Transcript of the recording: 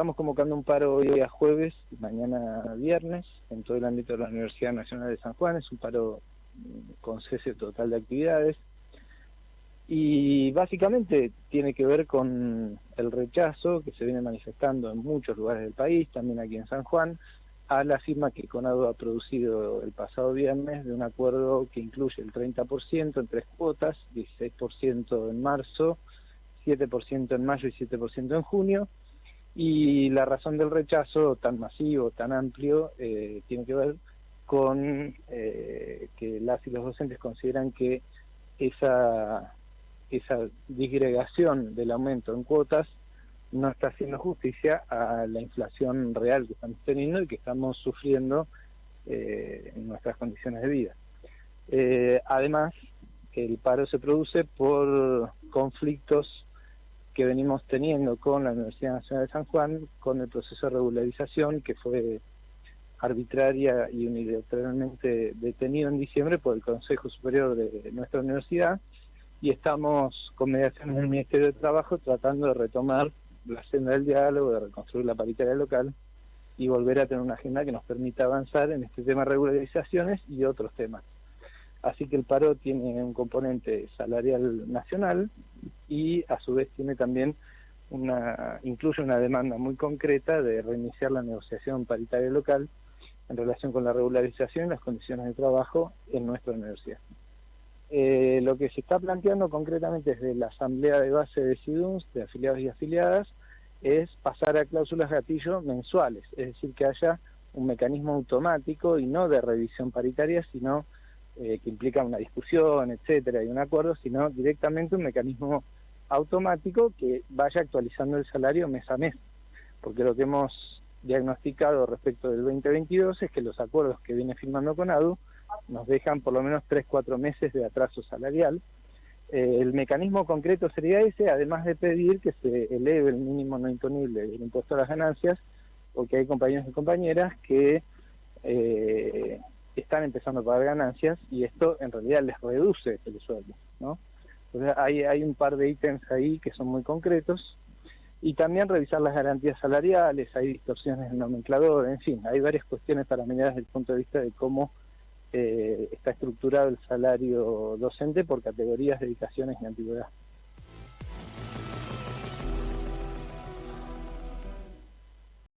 estamos convocando un paro hoy a jueves y mañana viernes en todo el ámbito de la Universidad Nacional de San Juan. Es un paro mm, con cese total de actividades. Y básicamente tiene que ver con el rechazo que se viene manifestando en muchos lugares del país, también aquí en San Juan, a la firma que Conado ha producido el pasado viernes de un acuerdo que incluye el 30% en tres cuotas, 16% en marzo, 7% en mayo y 7% en junio, y la razón del rechazo tan masivo, tan amplio, eh, tiene que ver con eh, que las y los docentes consideran que esa, esa disgregación del aumento en cuotas no está haciendo justicia a la inflación real que estamos teniendo y que estamos sufriendo eh, en nuestras condiciones de vida. además, el paro se produce por conflictos que venimos teniendo con la Universidad Nacional de San Juan, con el proceso de regularización que fue arbitraria y unilateralmente detenido en diciembre por el Consejo Superior de nuestra universidad y estamos con mediación en el Ministerio de Trabajo tratando de retomar la senda del diálogo, de reconstruir la paritaria local y volver a tener una agenda que nos permita avanzar en este tema de regularizaciones y otros temas. Así que el paro tiene un componente salarial nacional y a su vez tiene también una, incluye una demanda muy concreta de reiniciar la negociación paritaria local en relación con la regularización y las condiciones de trabajo en nuestra universidad. Eh, lo que se está planteando concretamente desde la asamblea de base de SIDUNS, de afiliados y afiliadas, es pasar a cláusulas gatillo mensuales, es decir, que haya un mecanismo automático y no de revisión paritaria, sino eh, que implica una discusión, etcétera, y un acuerdo, sino directamente un mecanismo automático que vaya actualizando el salario mes a mes. Porque lo que hemos diagnosticado respecto del 2022 es que los acuerdos que viene firmando con ADU nos dejan por lo menos 3-4 meses de atraso salarial. Eh, el mecanismo concreto sería ese, además de pedir que se eleve el mínimo no imponible del impuesto a las ganancias, porque hay compañeros y compañeras que eh, están empezando a pagar ganancias y esto en realidad les reduce el sueldo, ¿no? Entonces hay, hay un par de ítems ahí que son muy concretos y también revisar las garantías salariales, hay distorsiones en nomenclador, en fin, hay varias cuestiones para mirar desde el punto de vista de cómo eh, está estructurado el salario docente por categorías, dedicaciones y antigüedad.